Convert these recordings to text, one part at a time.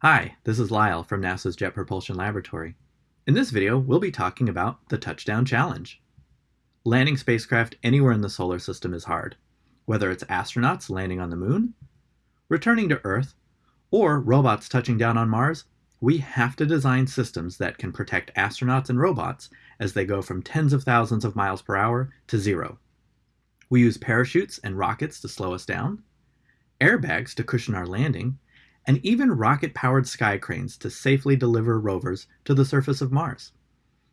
Hi, this is Lyle from NASA's Jet Propulsion Laboratory. In this video, we'll be talking about the Touchdown Challenge. Landing spacecraft anywhere in the solar system is hard, whether it's astronauts landing on the moon, returning to Earth, or robots touching down on Mars, we have to design systems that can protect astronauts and robots as they go from tens of thousands of miles per hour to zero. We use parachutes and rockets to slow us down, airbags to cushion our landing, and even rocket-powered sky cranes to safely deliver rovers to the surface of Mars.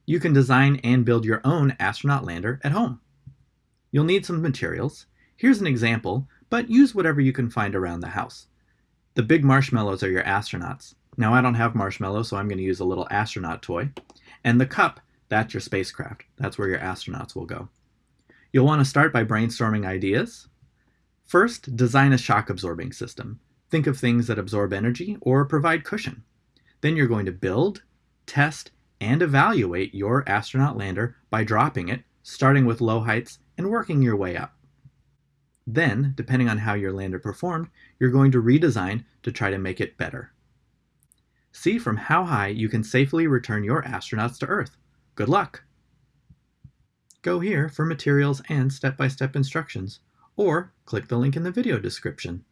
You can design and build your own astronaut lander at home. You'll need some materials. Here's an example, but use whatever you can find around the house. The big marshmallows are your astronauts. Now I don't have marshmallows, so I'm going to use a little astronaut toy. And the cup, that's your spacecraft. That's where your astronauts will go. You'll want to start by brainstorming ideas. First, design a shock absorbing system. Think of things that absorb energy or provide cushion. Then you're going to build, test, and evaluate your astronaut lander by dropping it, starting with low heights and working your way up. Then, depending on how your lander performed, you're going to redesign to try to make it better. See from how high you can safely return your astronauts to Earth. Good luck! Go here for materials and step-by-step -step instructions, or click the link in the video description.